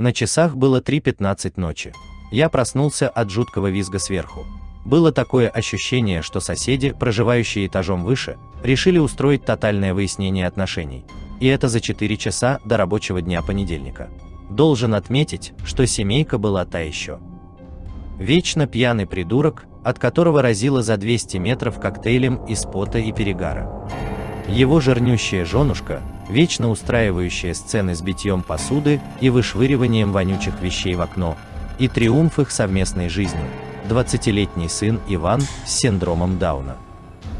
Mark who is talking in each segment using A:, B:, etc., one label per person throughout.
A: На часах было 3.15 ночи. Я проснулся от жуткого визга сверху. Было такое ощущение, что соседи, проживающие этажом выше, решили устроить тотальное выяснение отношений. И это за 4 часа до рабочего дня понедельника. Должен отметить, что семейка была та еще. Вечно пьяный придурок, от которого разило за 200 метров коктейлем из пота и перегара. Его жирнющая женушка, вечно устраивающая сцены с битьем посуды и вышвыриванием вонючих вещей в окно, и триумф их совместной жизни, 20-летний сын Иван с синдромом Дауна.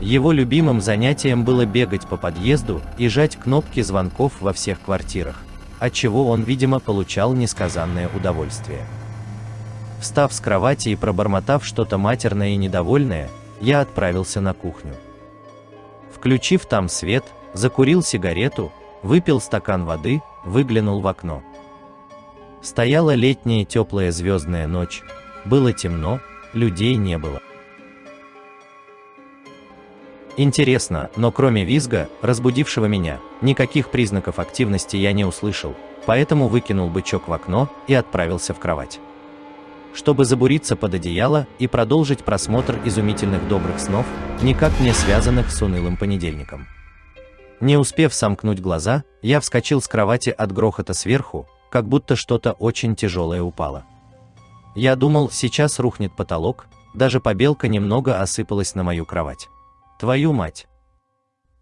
A: Его любимым занятием было бегать по подъезду и жать кнопки звонков во всех квартирах, от чего он, видимо, получал несказанное удовольствие. Встав с кровати и пробормотав что-то матерное и недовольное, я отправился на кухню. Включив там свет, закурил сигарету, выпил стакан воды, выглянул в окно. Стояла летняя теплая звездная ночь, было темно, людей не было. Интересно, но кроме визга, разбудившего меня, никаких признаков активности я не услышал, поэтому выкинул бычок в окно и отправился в кровать. Чтобы забуриться под одеяло и продолжить просмотр изумительных добрых снов, никак не связанных с унылым понедельником. Не успев сомкнуть глаза, я вскочил с кровати от грохота сверху, как будто что-то очень тяжелое упало. Я думал, сейчас рухнет потолок, даже побелка немного осыпалась на мою кровать. Твою мать!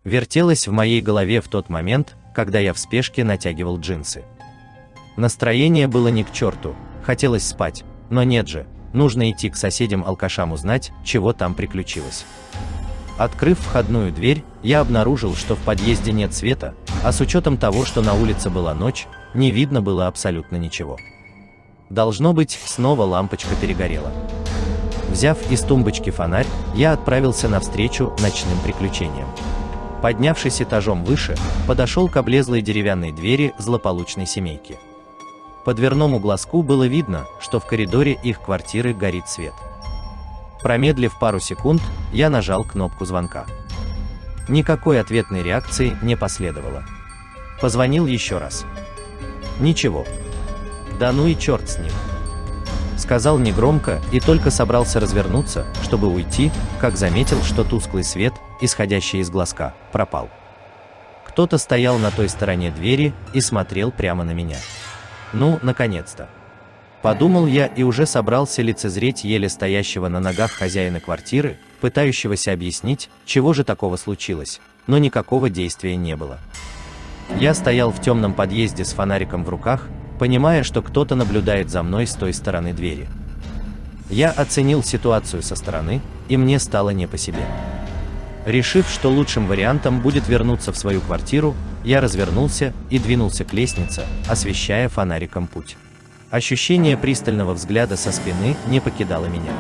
A: Вертелась в моей голове в тот момент, когда я в спешке натягивал джинсы. Настроение было не к черту, хотелось спать, но нет же, нужно идти к соседям-алкашам узнать, чего там приключилось. Открыв входную дверь, я обнаружил, что в подъезде нет света, а с учетом того, что на улице была ночь, не видно было абсолютно ничего. Должно быть, снова лампочка перегорела. Взяв из тумбочки фонарь, я отправился навстречу ночным приключениям. Поднявшись этажом выше, подошел к облезлой деревянной двери злополучной семейки. По дверному глазку было видно, что в коридоре их квартиры горит свет. Промедлив пару секунд, я нажал кнопку звонка. Никакой ответной реакции не последовало. Позвонил еще раз. Ничего. Да ну и черт с ним сказал негромко и только собрался развернуться, чтобы уйти, как заметил, что тусклый свет, исходящий из глазка, пропал. Кто-то стоял на той стороне двери и смотрел прямо на меня. Ну, наконец-то. Подумал я и уже собрался лицезреть еле стоящего на ногах хозяина квартиры, пытающегося объяснить, чего же такого случилось, но никакого действия не было. Я стоял в темном подъезде с фонариком в руках, понимая, что кто-то наблюдает за мной с той стороны двери. Я оценил ситуацию со стороны, и мне стало не по себе. Решив, что лучшим вариантом будет вернуться в свою квартиру, я развернулся и двинулся к лестнице, освещая фонариком путь. Ощущение пристального взгляда со спины не покидало меня.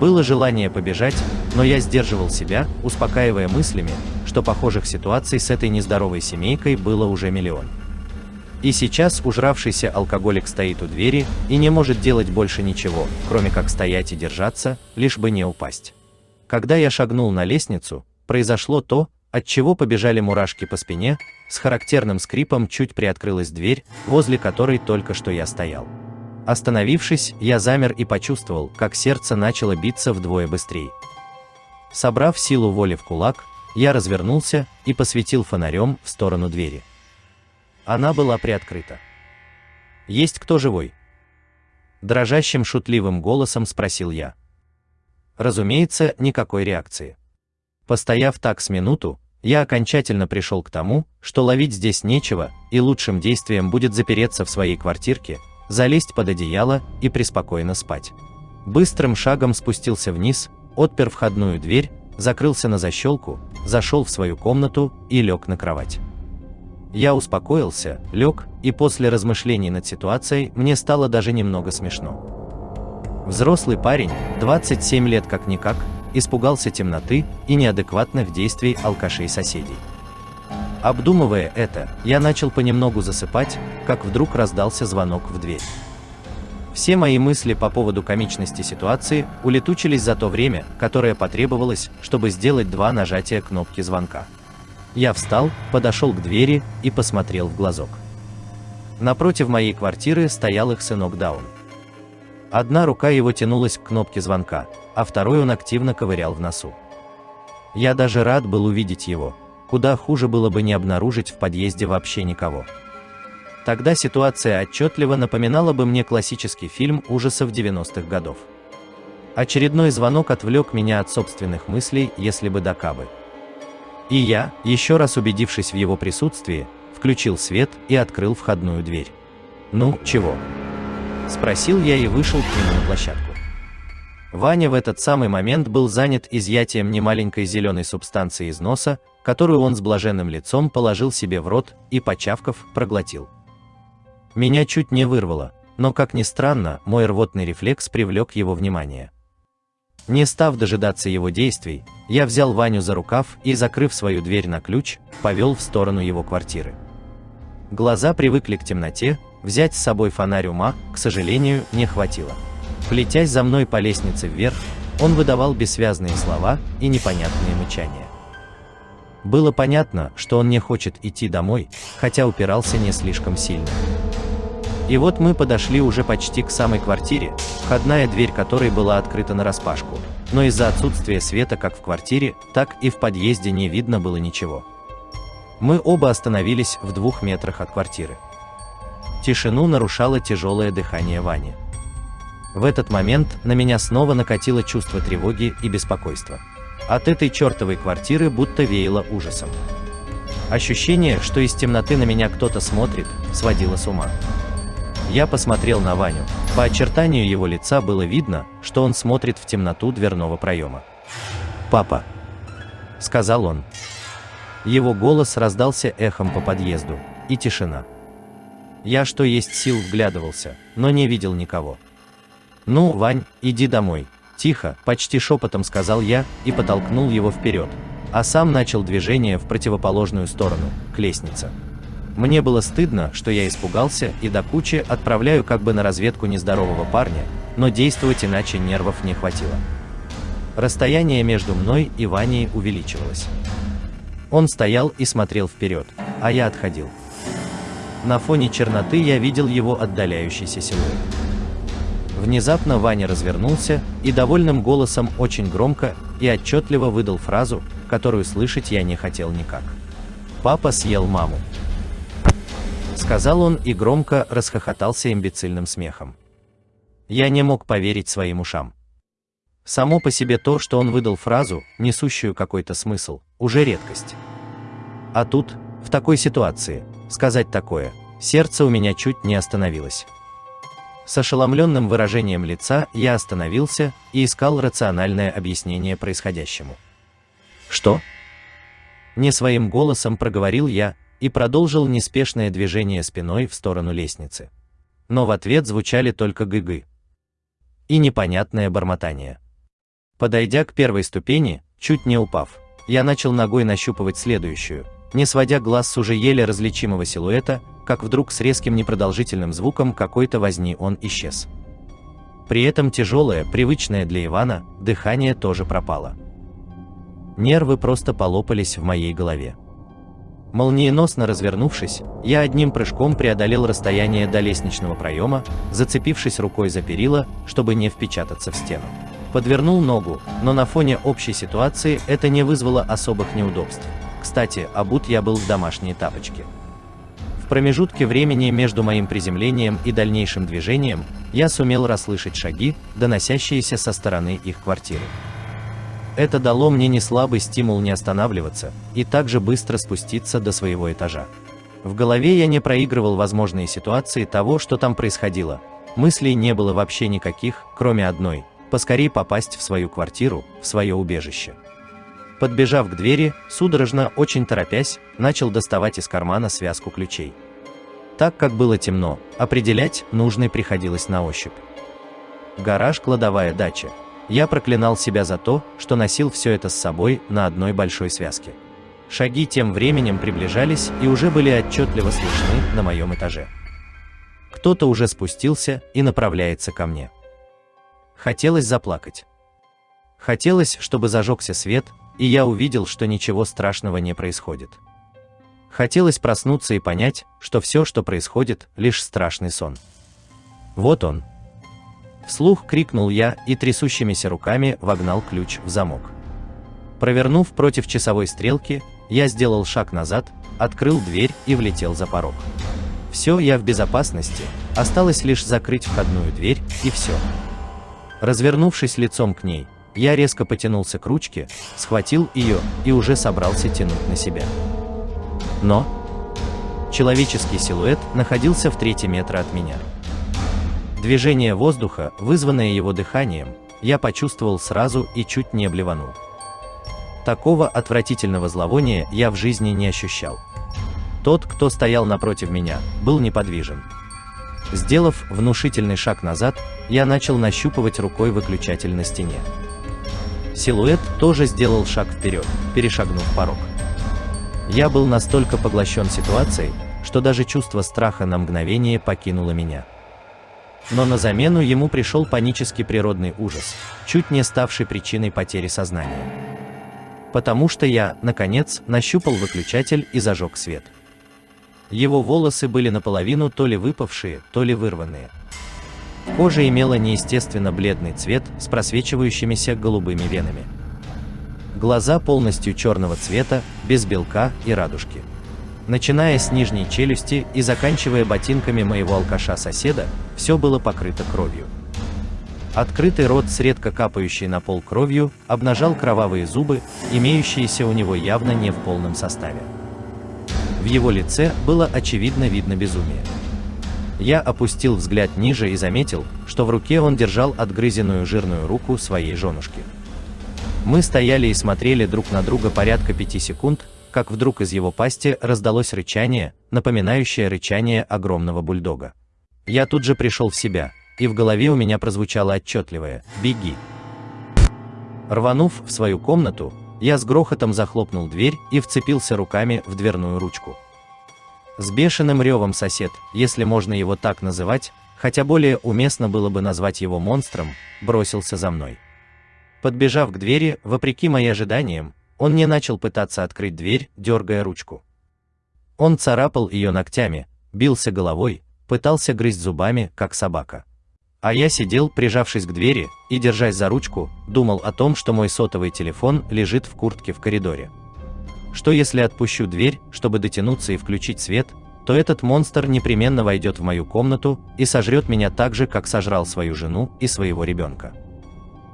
A: Было желание побежать, но я сдерживал себя, успокаивая мыслями, что похожих ситуаций с этой нездоровой семейкой было уже миллион. И сейчас ужравшийся алкоголик стоит у двери и не может делать больше ничего, кроме как стоять и держаться, лишь бы не упасть. Когда я шагнул на лестницу, произошло то, от чего побежали мурашки по спине, с характерным скрипом чуть приоткрылась дверь, возле которой только что я стоял. Остановившись, я замер и почувствовал, как сердце начало биться вдвое быстрее. Собрав силу воли в кулак, я развернулся и посветил фонарем в сторону двери. Она была приоткрыта. «Есть кто живой?» Дрожащим шутливым голосом спросил я. Разумеется, никакой реакции. Постояв так с минуту, я окончательно пришел к тому, что ловить здесь нечего, и лучшим действием будет запереться в своей квартирке, залезть под одеяло и преспокойно спать. Быстрым шагом спустился вниз, отпер входную дверь, закрылся на защелку, зашел в свою комнату и лег на кровать. Я успокоился, лег, и после размышлений над ситуацией мне стало даже немного смешно. Взрослый парень, 27 лет как-никак, испугался темноты и неадекватных действий алкашей соседей. Обдумывая это, я начал понемногу засыпать, как вдруг раздался звонок в дверь. Все мои мысли по поводу комичности ситуации улетучились за то время, которое потребовалось, чтобы сделать два нажатия кнопки звонка. Я встал, подошел к двери и посмотрел в глазок. Напротив моей квартиры стоял их сынок Даун. Одна рука его тянулась к кнопке звонка, а второй он активно ковырял в носу. Я даже рад был увидеть его, куда хуже было бы не обнаружить в подъезде вообще никого. Тогда ситуация отчетливо напоминала бы мне классический фильм ужасов 90-х годов. Очередной звонок отвлек меня от собственных мыслей, если бы до кабы. И я, еще раз убедившись в его присутствии, включил свет и открыл входную дверь. «Ну, чего?» Спросил я и вышел к нему на площадку. Ваня в этот самый момент был занят изъятием немаленькой зеленой субстанции из носа, которую он с блаженным лицом положил себе в рот и, почавков, проглотил. Меня чуть не вырвало, но, как ни странно, мой рвотный рефлекс привлек его внимание. Не став дожидаться его действий, я взял Ваню за рукав и, закрыв свою дверь на ключ, повел в сторону его квартиры. Глаза привыкли к темноте, взять с собой фонарь ума, к сожалению, не хватило. Плетясь за мной по лестнице вверх, он выдавал бессвязные слова и непонятные мычания. Было понятно, что он не хочет идти домой, хотя упирался не слишком сильно. И вот мы подошли уже почти к самой квартире, входная дверь которой была открыта нараспашку, но из-за отсутствия света как в квартире, так и в подъезде не видно было ничего. Мы оба остановились в двух метрах от квартиры. Тишину нарушало тяжелое дыхание Вани. В этот момент на меня снова накатило чувство тревоги и беспокойства. От этой чертовой квартиры будто веяло ужасом. Ощущение, что из темноты на меня кто-то смотрит, сводило с ума. Я посмотрел на Ваню. По очертанию его лица было видно, что он смотрит в темноту дверного проема. «Папа!» – сказал он. Его голос раздался эхом по подъезду, и тишина. Я что есть сил вглядывался, но не видел никого. «Ну, Вань, иди домой», – тихо, почти шепотом сказал я и потолкнул его вперед, а сам начал движение в противоположную сторону, к лестнице. Мне было стыдно, что я испугался и до кучи отправляю как бы на разведку нездорового парня, но действовать иначе нервов не хватило. Расстояние между мной и Ваней увеличивалось. Он стоял и смотрел вперед, а я отходил. На фоне черноты я видел его отдаляющийся силуэт. Внезапно Ваня развернулся и довольным голосом очень громко и отчетливо выдал фразу, которую слышать я не хотел никак. «Папа съел маму», — сказал он и громко расхохотался имбецильным смехом. Я не мог поверить своим ушам. Само по себе то, что он выдал фразу, несущую какой-то смысл, уже редкость. А тут, в такой ситуации, сказать такое, сердце у меня чуть не остановилось. С ошеломленным выражением лица я остановился и искал рациональное объяснение происходящему. «Что?» Не своим голосом проговорил я и продолжил неспешное движение спиной в сторону лестницы. Но в ответ звучали только гыгы и непонятное бормотание. Подойдя к первой ступени, чуть не упав, я начал ногой нащупывать следующую, не сводя глаз с уже еле различимого силуэта, как вдруг с резким непродолжительным звуком какой-то возни он исчез. При этом тяжелое, привычное для Ивана, дыхание тоже пропало. Нервы просто полопались в моей голове. Молниеносно развернувшись, я одним прыжком преодолел расстояние до лестничного проема, зацепившись рукой за перила, чтобы не впечататься в стену подвернул ногу, но на фоне общей ситуации это не вызвало особых неудобств. Кстати, обут я был в домашние тапочки. В промежутке времени между моим приземлением и дальнейшим движением я сумел расслышать шаги, доносящиеся со стороны их квартиры. Это дало мне не слабый стимул не останавливаться и также быстро спуститься до своего этажа. В голове я не проигрывал возможные ситуации того, что там происходило. Мыслей не было вообще никаких, кроме одной поскорее попасть в свою квартиру, в свое убежище. Подбежав к двери, судорожно, очень торопясь, начал доставать из кармана связку ключей. Так как было темно, определять нужный приходилось на ощупь. Гараж, кладовая, дача. Я проклинал себя за то, что носил все это с собой на одной большой связке. Шаги тем временем приближались и уже были отчетливо слышны на моем этаже. Кто-то уже спустился и направляется ко мне. Хотелось заплакать. Хотелось, чтобы зажегся свет, и я увидел, что ничего страшного не происходит. Хотелось проснуться и понять, что все, что происходит, лишь страшный сон. Вот он. Вслух крикнул я и трясущимися руками вогнал ключ в замок. Провернув против часовой стрелки, я сделал шаг назад, открыл дверь и влетел за порог. Все, я в безопасности, осталось лишь закрыть входную дверь, и все. Развернувшись лицом к ней, я резко потянулся к ручке, схватил ее и уже собрался тянуть на себя. Но человеческий силуэт находился в трети метра от меня. Движение воздуха, вызванное его дыханием, я почувствовал сразу и чуть не блеванул. Такого отвратительного зловония я в жизни не ощущал. Тот, кто стоял напротив меня, был неподвижен. Сделав внушительный шаг назад, я начал нащупывать рукой выключатель на стене. Силуэт тоже сделал шаг вперед, перешагнув порог. Я был настолько поглощен ситуацией, что даже чувство страха на мгновение покинуло меня. Но на замену ему пришел панический природный ужас, чуть не ставший причиной потери сознания потому что я, наконец, нащупал выключатель и зажег свет. Его волосы были наполовину то ли выпавшие, то ли вырванные. Кожа имела неестественно бледный цвет с просвечивающимися голубыми венами. Глаза полностью черного цвета, без белка и радужки. Начиная с нижней челюсти и заканчивая ботинками моего алкаша-соседа, все было покрыто кровью. Открытый рот с редко капающей на пол кровью обнажал кровавые зубы, имеющиеся у него явно не в полном составе. В его лице было очевидно видно безумие. Я опустил взгляд ниже и заметил, что в руке он держал отгрызенную жирную руку своей женушки. Мы стояли и смотрели друг на друга порядка пяти секунд, как вдруг из его пасти раздалось рычание, напоминающее рычание огромного бульдога. Я тут же пришел в себя, и в голове у меня прозвучало отчетливое «Беги!». Рванув в свою комнату, я с грохотом захлопнул дверь и вцепился руками в дверную ручку. С бешеным ревом сосед, если можно его так называть, хотя более уместно было бы назвать его монстром, бросился за мной. Подбежав к двери, вопреки моим ожиданиям, он не начал пытаться открыть дверь, дергая ручку. Он царапал ее ногтями, бился головой, пытался грызть зубами, как собака. А я сидел, прижавшись к двери, и, держась за ручку, думал о том, что мой сотовый телефон лежит в куртке в коридоре. Что если отпущу дверь, чтобы дотянуться и включить свет, то этот монстр непременно войдет в мою комнату и сожрет меня так же, как сожрал свою жену и своего ребенка.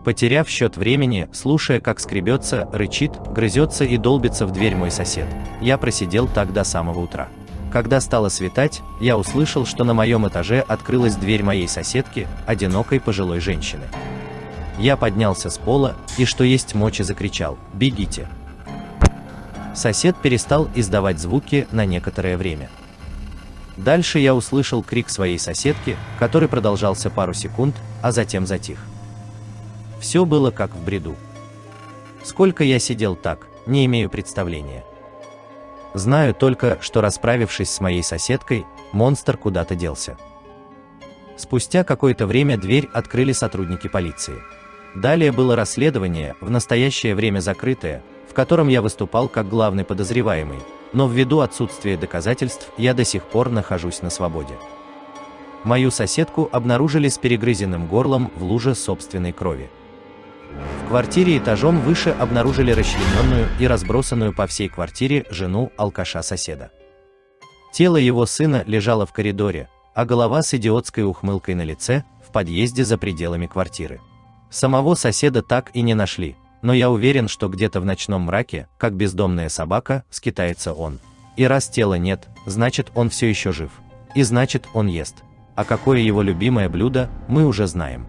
A: Потеряв счет времени, слушая, как скребется, рычит, грызется и долбится в дверь мой сосед, я просидел так до самого утра. Когда стало светать, я услышал, что на моем этаже открылась дверь моей соседки, одинокой пожилой женщины. Я поднялся с пола и, что есть мочи, закричал «Бегите!». Сосед перестал издавать звуки на некоторое время. Дальше я услышал крик своей соседки, который продолжался пару секунд, а затем затих. Все было как в бреду. Сколько я сидел так, не имею представления. Знаю только, что расправившись с моей соседкой, монстр куда-то делся. Спустя какое-то время дверь открыли сотрудники полиции. Далее было расследование, в настоящее время закрытое, в котором я выступал как главный подозреваемый, но ввиду отсутствия доказательств я до сих пор нахожусь на свободе. Мою соседку обнаружили с перегрызенным горлом в луже собственной крови. В квартире этажом выше обнаружили расчлененную и разбросанную по всей квартире жену алкаша-соседа. Тело его сына лежало в коридоре, а голова с идиотской ухмылкой на лице в подъезде за пределами квартиры. Самого соседа так и не нашли, но я уверен, что где-то в ночном мраке, как бездомная собака, скитается он. И раз тела нет, значит он все еще жив. И значит он ест. А какое его любимое блюдо, мы уже знаем.